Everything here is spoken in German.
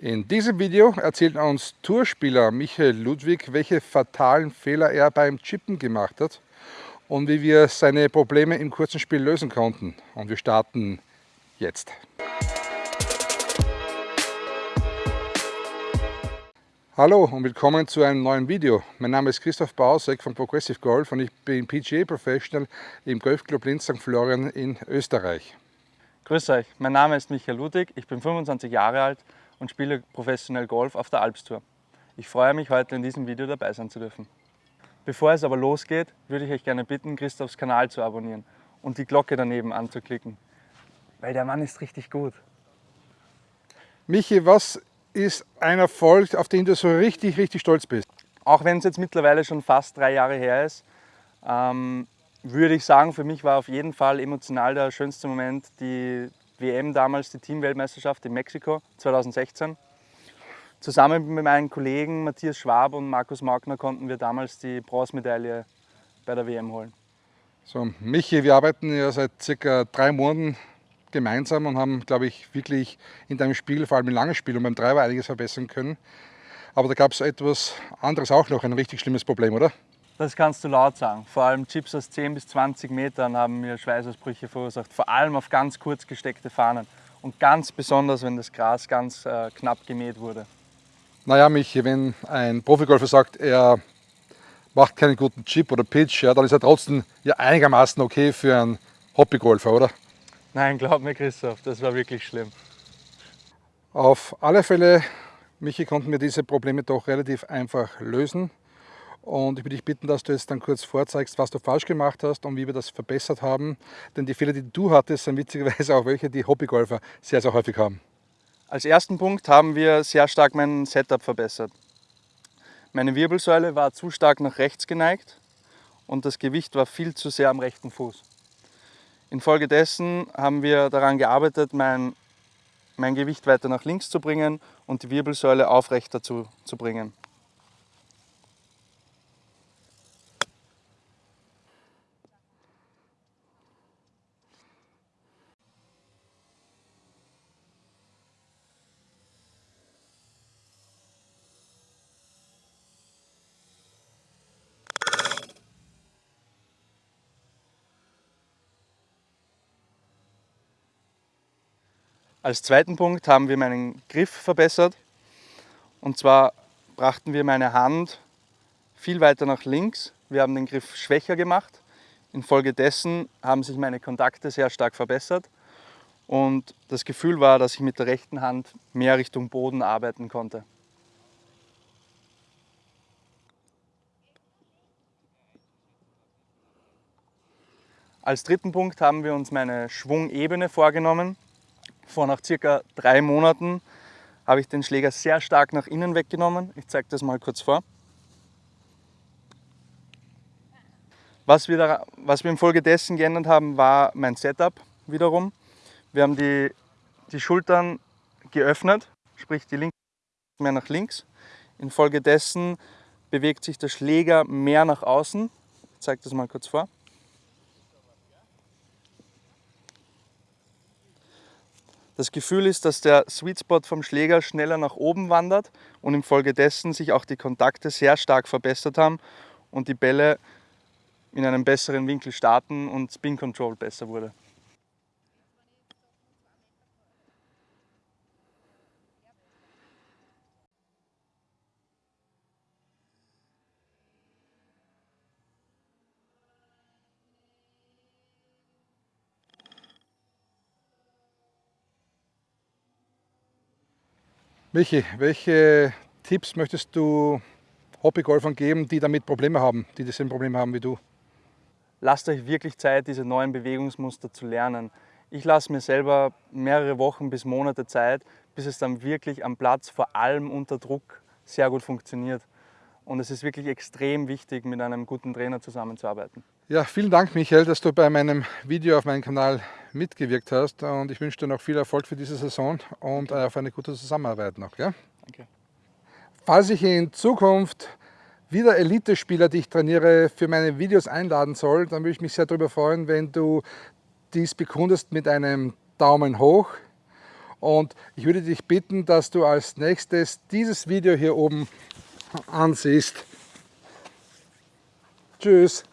In diesem Video erzählt uns Tourspieler Michael Ludwig, welche fatalen Fehler er beim Chippen gemacht hat und wie wir seine Probleme im kurzen Spiel lösen konnten. Und wir starten jetzt. Hallo und willkommen zu einem neuen Video. Mein Name ist Christoph Bausek von Progressive Golf und ich bin PGA Professional im Golfclub Linz St. Florian in Österreich. Grüß euch, mein Name ist Michael Ludwig, ich bin 25 Jahre alt und spiele professionell Golf auf der Alpstour. Ich freue mich, heute in diesem Video dabei sein zu dürfen. Bevor es aber losgeht, würde ich euch gerne bitten, Christophs Kanal zu abonnieren und die Glocke daneben anzuklicken, weil der Mann ist richtig gut. Michi, was ist ein Erfolg, auf den du so richtig, richtig stolz bist? Auch wenn es jetzt mittlerweile schon fast drei Jahre her ist, ähm, würde ich sagen, für mich war auf jeden Fall emotional der schönste Moment die WM damals, die Teamweltmeisterschaft in Mexiko 2016. Zusammen mit meinen Kollegen Matthias Schwab und Markus Magner konnten wir damals die Bronzemedaille bei der WM holen. So, Michi, wir arbeiten ja seit circa drei Monaten gemeinsam und haben, glaube ich, wirklich in deinem Spiel, vor allem im langen Spiel und beim Driver einiges verbessern können. Aber da gab es etwas anderes auch noch, ein richtig schlimmes Problem, oder? Das kannst du laut sagen. Vor allem Chips aus 10 bis 20 Metern haben mir Schweißausbrüche verursacht. Vor allem auf ganz kurz gesteckte Fahnen. Und ganz besonders, wenn das Gras ganz äh, knapp gemäht wurde. Naja, Michi, wenn ein Profigolfer sagt, er macht keinen guten Chip oder Pitch, ja, dann ist er trotzdem ja einigermaßen okay für einen Hobbygolfer, oder? Nein, glaub mir Christoph, das war wirklich schlimm. Auf alle Fälle, Michi, konnten wir diese Probleme doch relativ einfach lösen. Und ich würde dich bitten, dass du jetzt dann kurz vorzeigst, was du falsch gemacht hast und wie wir das verbessert haben. Denn die Fehler, die du hattest, sind witzigerweise auch welche, die Hobbygolfer sehr, sehr häufig haben. Als ersten Punkt haben wir sehr stark mein Setup verbessert. Meine Wirbelsäule war zu stark nach rechts geneigt und das Gewicht war viel zu sehr am rechten Fuß. Infolgedessen haben wir daran gearbeitet, mein, mein Gewicht weiter nach links zu bringen und die Wirbelsäule aufrechter zu, zu bringen. Als zweiten Punkt haben wir meinen Griff verbessert. Und zwar brachten wir meine Hand viel weiter nach links. Wir haben den Griff schwächer gemacht. Infolgedessen haben sich meine Kontakte sehr stark verbessert. Und das Gefühl war, dass ich mit der rechten Hand mehr Richtung Boden arbeiten konnte. Als dritten Punkt haben wir uns meine Schwungebene vorgenommen. Vor nach circa drei Monaten habe ich den Schläger sehr stark nach innen weggenommen. Ich zeige das mal kurz vor. Was wir, da, was wir infolgedessen geändert haben, war mein Setup wiederum. Wir haben die, die Schultern geöffnet, sprich die linke mehr nach links. Infolgedessen bewegt sich der Schläger mehr nach außen. Ich zeige das mal kurz vor. Das Gefühl ist, dass der Sweet Spot vom Schläger schneller nach oben wandert und infolgedessen sich auch die Kontakte sehr stark verbessert haben und die Bälle in einem besseren Winkel starten und Spin Control besser wurde. Michi, welche Tipps möchtest du Hobbygolfern geben, die damit Probleme haben, die dasselbe Problem haben wie du? Lasst euch wirklich Zeit, diese neuen Bewegungsmuster zu lernen. Ich lasse mir selber mehrere Wochen bis Monate Zeit, bis es dann wirklich am Platz, vor allem unter Druck, sehr gut funktioniert. Und es ist wirklich extrem wichtig, mit einem guten Trainer zusammenzuarbeiten. Ja, vielen Dank, Michael, dass du bei meinem Video auf meinem Kanal mitgewirkt hast. Und ich wünsche dir noch viel Erfolg für diese Saison und auf eine gute Zusammenarbeit noch. Ja? Danke. Falls ich in Zukunft wieder Elite-Spieler, die ich trainiere, für meine Videos einladen soll, dann würde ich mich sehr darüber freuen, wenn du dies bekundest mit einem Daumen hoch Und ich würde dich bitten, dass du als nächstes dieses Video hier oben ansiehst. Tschüss.